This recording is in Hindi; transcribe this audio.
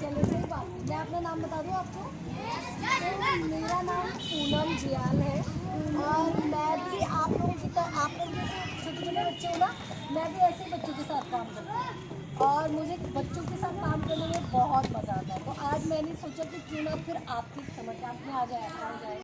चलो कोई बात नहीं मैं अपना नाम बता दूँ आपको? तो मेरा नाम पूनम जियाल है और मैं भी आप लोगों की तरह आप लोग जैसे छोटे छोटे बच्चे हो ना, मैं भी ऐसे बच्चों के साथ काम करती हूँ। और मुझे बच्चों के साथ काम करने में बहुत मज़ा आता है। तो आज मैंने सोचा कि क्यों ना फिर आपकी समझ में आ आ जाए।